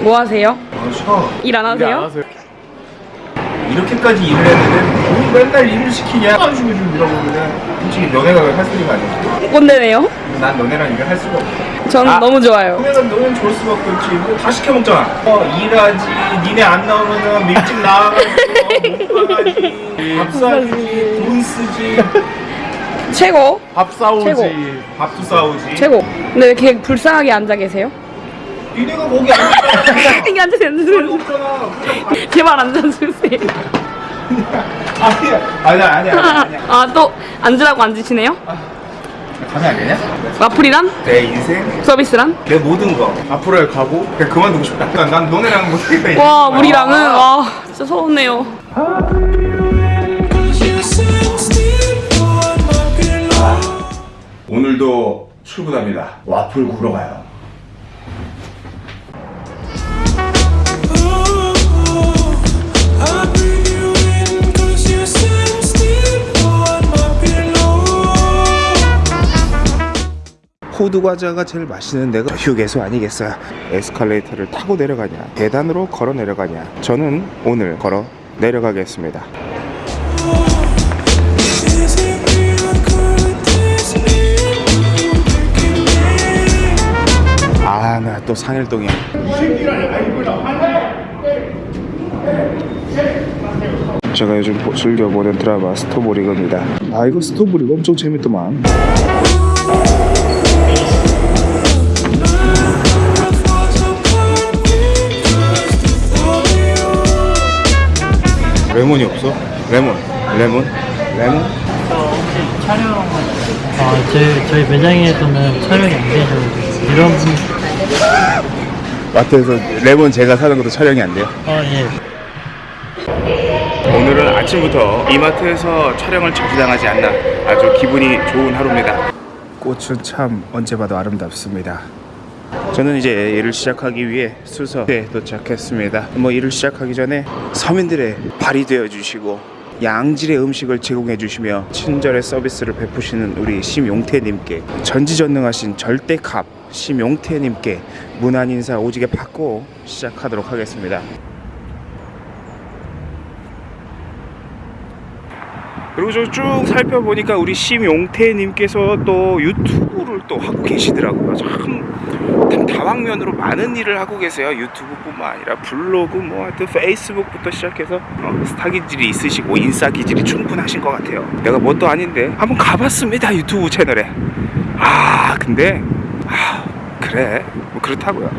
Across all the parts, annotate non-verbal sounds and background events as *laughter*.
뭐 하세요? 아, 쉬어. 일안 하세요? 이렇게까지 일을 했는데 뭐 맨날 일을 시키냐? 안좀 밀어보면 솔직히 너네가 할 소리가 아니지. 꼰대네요? 난 너네랑 일을 할 수가 없어. 저는 아. 너무 좋아요. 그러면 너는 좋을 수밖에 없지. 뭐 다 시켜 먹잖아. 어, 일하지. 니네 안 나오면은 일찍 나와가지고 못 가가지. 밥 사주지. 돈 쓰지. 최고. 밥 싸우지. 최고. 밥도 싸우지. 최고. 근데 왜 이렇게 불쌍하게 앉아 계세요? 니네가 거기 앉았잖아. *laughs* 이게. 없잖아. 그냥 *laughs* 제발 앉아주세요. 아니야. 아니야, 아니야. 아니야. 아, 또 앉으라고 앉으시네요? 가면 안 되냐? 와플이란? 내 인생, 서비스란? 내 모든 거 앞으로의 가고 그냥 그만두고 싶다. 난, 난 너네랑 못하겠다. 와, 우리랑은, 와, 진짜 서운해요. 오늘도 출근합니다. 와플 구러 가요. 호두 과자가 제일 맛있는 데가 휴게소 아니겠어요? 에스컬레이터를 타고 내려가냐, 계단으로 걸어 내려가냐. 저는 오늘 걸어 내려가겠습니다. 아, 나 또 상일동이야. 제가 요즘 보- 즐겨 보는 드라마 스토브리그입니다. 아, 이거 스토브리그 엄청 재밌더만. 레몬이 없어? 레몬, 레몬, 레몬. 아, 저희, 저희 매장에서는 촬영이 안 되죠. 이런 분, 마트에서 레몬 제가 사는 것도 촬영이 안 돼요? 어, 예. 오늘은 아침부터 이마트에서 촬영을 저지당하지 않나 아주 기분이 좋은 하루입니다. 꽃은 참 언제 봐도 아름답습니다. 저는 이제 일을 시작하기 위해 수서에 도착했습니다. 뭐 일을 시작하기 전에 서민들의 발이 되어 주시고 양질의 음식을 제공해 주시며 친절의 서비스를 베푸시는 우리 심용태님께 전지전능하신 절대갑 심용태님께 문안 인사 오지게 받고 시작하도록 하겠습니다. 그리고 저 쭉 살펴보니까 우리 심용태님께서 또 유튜브를 또 하고 계시더라고요. 참, 참 다방면으로 많은 일을 하고 계세요. 유튜브뿐만 아니라 블로그, 뭐 하여튼 페이스북부터 시작해서 어, 스타 기질이 있으시고 인싸 기질이 충분하신 것 같아요. 내가 뭣도 아닌데 한번 가봤습니다 유튜브 채널에. 아 근데 아 그래 뭐 그렇다고요.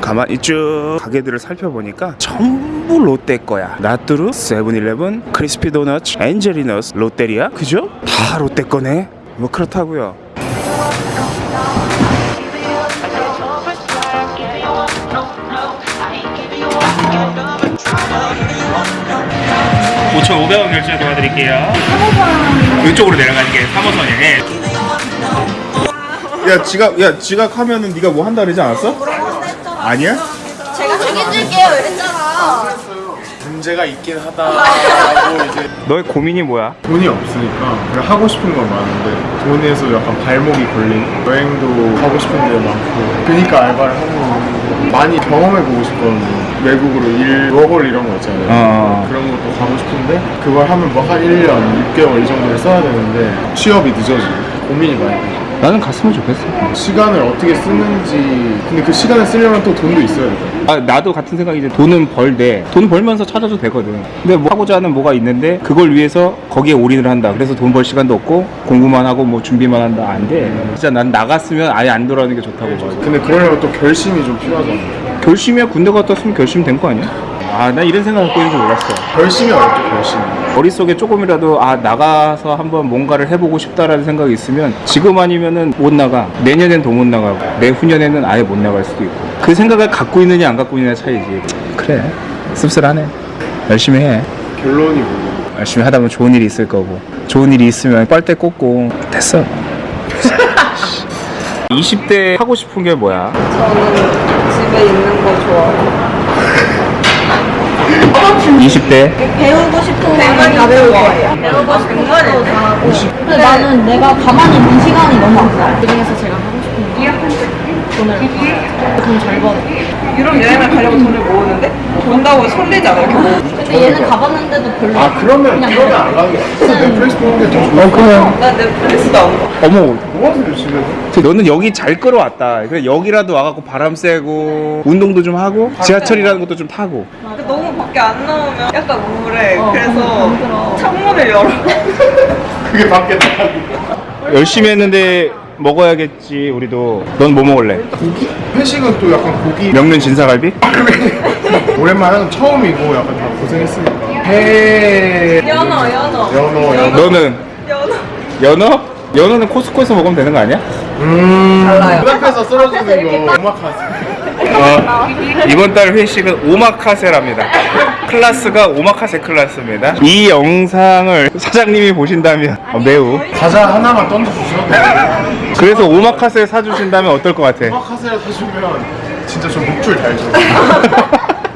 가만히 쭉 가게들을 살펴보니까 전부 롯데 거야. 나뚜루, 세븐일레븐, 크리스피 도넛, 엔젤리너스, 롯데리아, 그죠? 다 롯데 거네. 뭐 그렇다고요. 오천 500원 결제 도와드릴게요. 이쪽으로 내려가니까 3호선에. 야 지각 야 지각하면은 네가 뭐 한다 그러지 않았어? 아니야? 제가 책임질게요 이랬잖아 문제가 있긴 하다라고 *laughs* 이제 너의 고민이 뭐야? 돈이 없으니까 그냥 하고 싶은 건 많은데 돈에서 약간 발목이 걸린 여행도 하고 싶은 데 많고 그러니까 알바를 하고 많이 경험해 보고 싶거든요 외국으로 일, 워홀 이런 거 있잖아요 어. 그런 것도 가고 싶은데 그걸 하면 뭐 한 1년, 6개월 이 정도를 써야 되는데 취업이 늦어지고 고민이 많이 되죠 나는 갔으면 좋겠어. 시간을 어떻게 쓰는지 근데 그 시간을 쓰려면 또 돈도 있어야 돼요 아 나도 같은 생각이지. 돈은 벌되 돈 벌면서 찾아도 되거든. 근데 뭐 하고자 하는 뭐가 있는데 그걸 위해서 거기에 올인을 한다. 그래서 돈 벌 시간도 없고 공부만 하고 뭐 준비만 한다. 안 돼. 진짜 난 나갔으면 아예 안 돌아오는 게 좋다고 봐. 근데 그러려면 또 결심이 좀 필요하잖아요 결심이야 군대 갔다 왔으면 결심 된 거 아니야? 아 나 이런 생각 갖고 있는 줄 몰랐어. 결심이 어렵죠 결심이. 머릿속에 조금이라도 아 나가서 한번 뭔가를 해보고 싶다라는 생각이 있으면 지금 아니면은 못 나가. 내년엔 더 못 나가고 내후년에는 아예 못 나갈 수도 있고. 그 생각을 갖고 있느냐 안 갖고 있느냐 차이지. 그래. 씁쓸하네. 열심히 해. 결론이 뭐예요? 열심히 하다 보면 좋은 일이 있을 거고. 좋은 일이 있으면 빨대 꽂고. 됐어. *laughs* 20대 하고 싶은 게 뭐야? 저는 집에 있는 거 좋아해요. 20대 배우고 싶은 거는 다 배울 거예요 배우고 싶은 거는 다 하고 근데 나는 내가 가만히 있는 시간이 너무 아까워. 그 중에서 제가 하고 싶은 거. 돈을 벌어야죠. 돈잘 벌어. 유럽 여행을 가려고 돈을 모으는데 본다고 설레지 않아요? 근데 얘는 가봤는데도 별로. 아 그러면 그러면 안 가게 넷플릭스 보는 게더 좋을 것 같아 나 넷플릭스도 안 봐. 어머 뭐 하세요 집에서? 저 너는 여기 잘 끌어왔다 그래 여기라도 와갖고 바람 쐬고 운동도 좀 하고 지하철이라는 것도 좀 타고 근데 너무 밖에 안 나오면 약간 우울해. 어, 그래서. 창문을 열어. 그게 밖에 나가고 열심히 했는데 먹어야겠지 우리도 넌 뭐 먹을래? 고기? 회식은 또 약간 고기 명륜 진사갈비? *laughs* 오랜만에 하는 건 처음이고 약간 다 고생했으니까 회 연어, 연어. 연어 연어 너는 연어. 연어? 연어는 코스코에서 먹으면 되는 거 아니야? 음 달라요. 눈앞에서 *laughs* 썰어주는 거 오마카세 어, 이번 달 회식은 오마카세랍니다. 클래스가 오마카세 클래스입니다. 이 영상을 사장님이 보신다면 어, 매우 과자 하나만 던져주셔도 돼요 그래서 오마카세 사주신다면 어떨 것 같아? 오마카세를 사주면 진짜 저 목줄 달죠 *laughs*